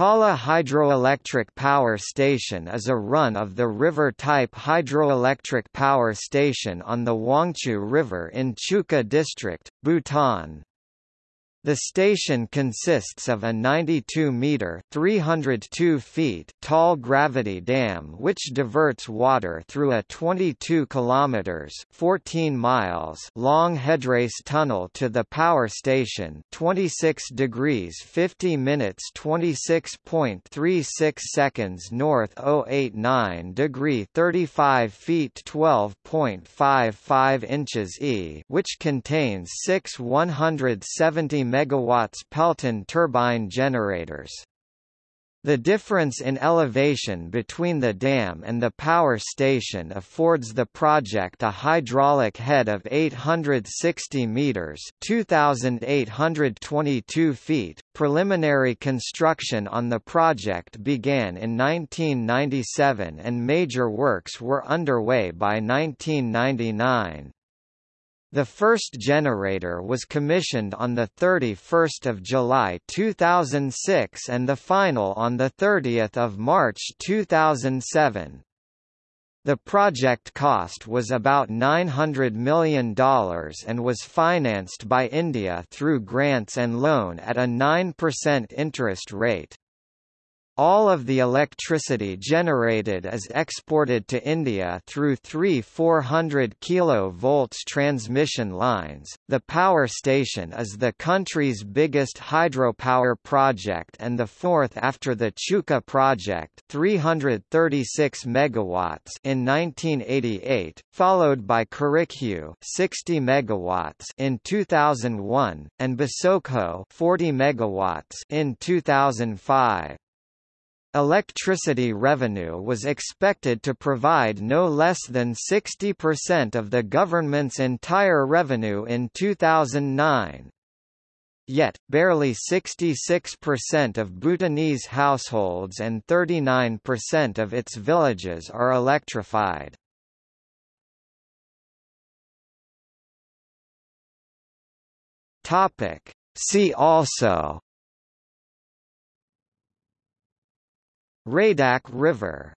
Tala Hydroelectric Power Station is a run-of-the-river type hydroelectric power station on the Wangchu River in Chukha District, Bhutan. The station consists of a 92-metre (302 feet) tall gravity dam which diverts water through a 22 kilometers (14 miles) long headrace tunnel to the power station, 26 degrees 50 minutes 26.36 seconds north 089 degree 35 feet 12.55 inches e, which contains 6 170 megawatts Pelton turbine generators. The difference in elevation between the dam and the power station affords the project a hydraulic head of 860 meters (2822 feet). Preliminary construction on the project began in 1997 and major works were underway by 1999. The first generator was commissioned on 31 July 2006 and the final on 30 March 2007. The project cost was about $900 million and was financed by India through grants and loan at a 9% interest rate. All of the electricity generated is exported to India through three 400 kV transmission lines. The power station is the country's biggest hydropower project and the fourth after the Chukha project, 336 megawatts in 1988, followed by Kurichhu, 60 megawatts in 2001, and Basochhu, 40 megawatts in 2005. Electricity revenue was expected to provide no less than 60% of the government's entire revenue in 2009. Yet, barely 66% of Bhutanese households and 39% of its villages are electrified. See also Raidak River